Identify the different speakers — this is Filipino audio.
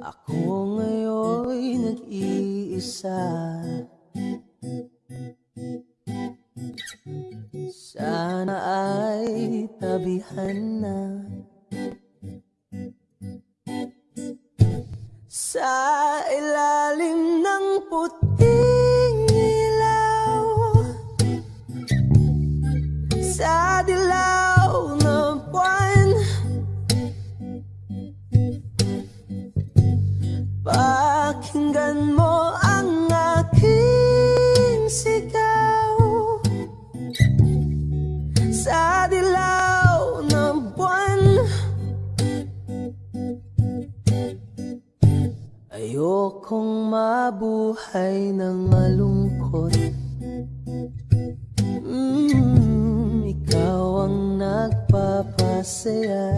Speaker 1: Ako ngayon'y nag-iisa. Sana ay tabihan na. Sa ilalim ng puting Pakinggan mo ang aking sigaw. Sa dilaw ng buwan. Ayokong mabuhay ng malungkot. Mm, Ikaw ang nagpapasaya